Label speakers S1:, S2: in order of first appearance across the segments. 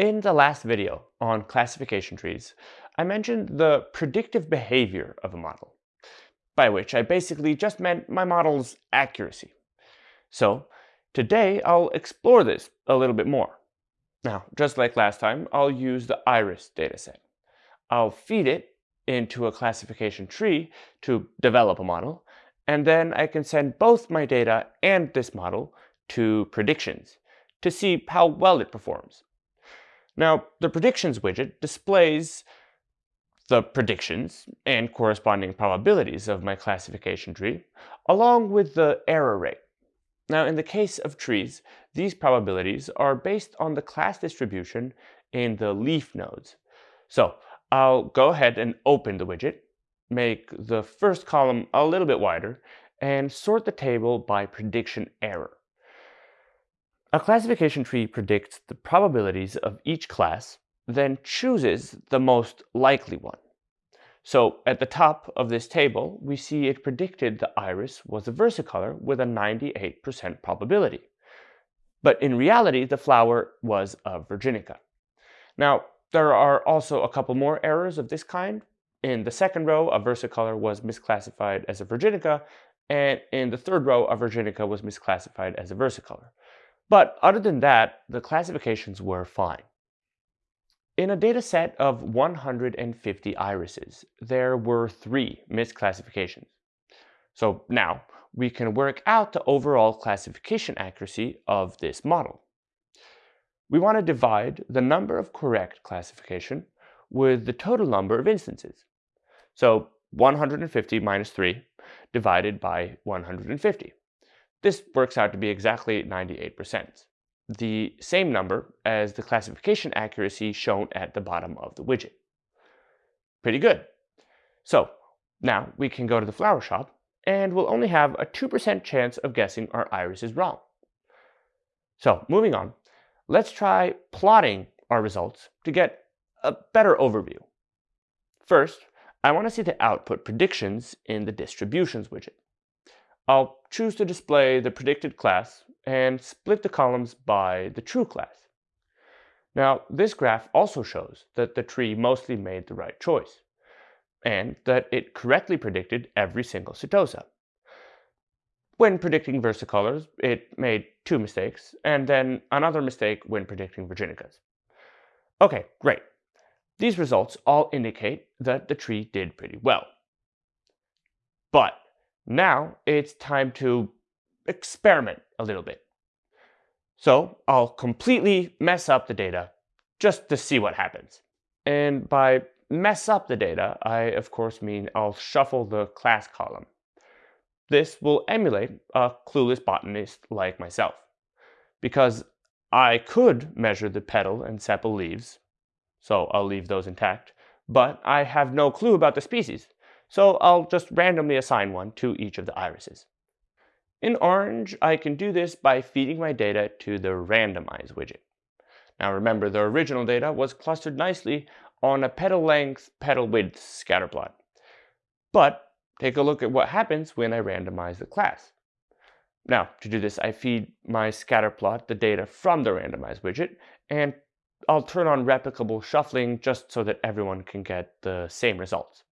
S1: In the last video on classification trees, I mentioned the predictive behavior of a model, by which I basically just meant my model's accuracy. So today I'll explore this a little bit more. Now, just like last time, I'll use the iris dataset. I'll feed it into a classification tree to develop a model, and then I can send both my data and this model to predictions to see how well it performs. Now, the predictions widget displays the predictions and corresponding probabilities of my classification tree, along with the error rate. Now, in the case of trees, these probabilities are based on the class distribution in the leaf nodes. So I'll go ahead and open the widget, make the first column a little bit wider, and sort the table by prediction error. A classification tree predicts the probabilities of each class, then chooses the most likely one. So at the top of this table, we see it predicted the iris was a versicolor with a 98% probability. But in reality, the flower was a virginica. Now, there are also a couple more errors of this kind. In the second row, a versicolor was misclassified as a virginica, and in the third row, a virginica was misclassified as a versicolor. But other than that, the classifications were fine. In a data set of 150 irises, there were three misclassifications. So now we can work out the overall classification accuracy of this model. We want to divide the number of correct classification with the total number of instances. So 150 minus 3 divided by 150. This works out to be exactly 98%, the same number as the classification accuracy shown at the bottom of the widget. Pretty good. So now we can go to the flower shop and we'll only have a 2% chance of guessing our iris is wrong. So moving on, let's try plotting our results to get a better overview. First, I want to see the output predictions in the distributions widget. I'll choose to display the predicted class and split the columns by the true class. Now, this graph also shows that the tree mostly made the right choice, and that it correctly predicted every single setosa. When predicting versicolors, it made two mistakes, and then another mistake when predicting virginicas. Okay, great. These results all indicate that the tree did pretty well. But now it's time to experiment a little bit. So I'll completely mess up the data just to see what happens. And by mess up the data, I of course mean I'll shuffle the class column. This will emulate a clueless botanist like myself. Because I could measure the petal and sepal leaves, so I'll leave those intact, but I have no clue about the species, so I'll just randomly assign one to each of the irises. In Orange, I can do this by feeding my data to the Randomize widget. Now remember, the original data was clustered nicely on a petal length, petal width scatterplot. But take a look at what happens when I randomize the class. Now, to do this, I feed my scatterplot the data from the Randomize widget, and I'll turn on replicable shuffling just so that everyone can get the same results.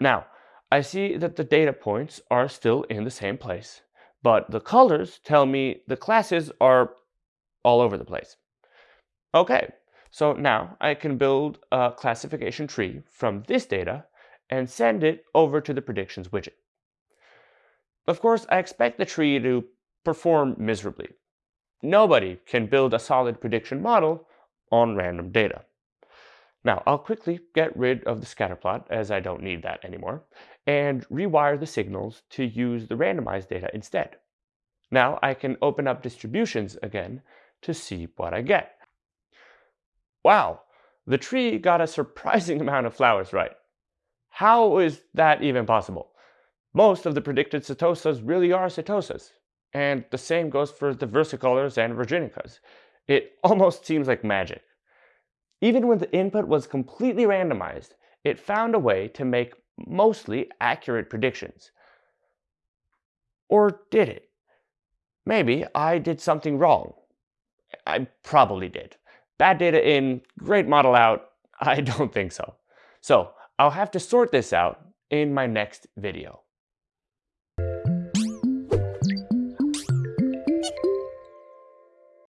S1: Now, I see that the data points are still in the same place, but the colors tell me the classes are all over the place. Okay, so now I can build a classification tree from this data and send it over to the predictions widget. Of course, I expect the tree to perform miserably. Nobody can build a solid prediction model on random data. Now, I'll quickly get rid of the scatterplot, as I don't need that anymore, and rewire the signals to use the randomized data instead. Now I can open up distributions again to see what I get. Wow, the tree got a surprising amount of flowers right. How is that even possible? Most of the predicted setosas really are setosas, and the same goes for the versicolors and virginicas. It almost seems like magic. Even when the input was completely randomized, it found a way to make mostly accurate predictions. Or did it? Maybe I did something wrong. I probably did. Bad data in, great model out? I don't think so. So I'll have to sort this out in my next video.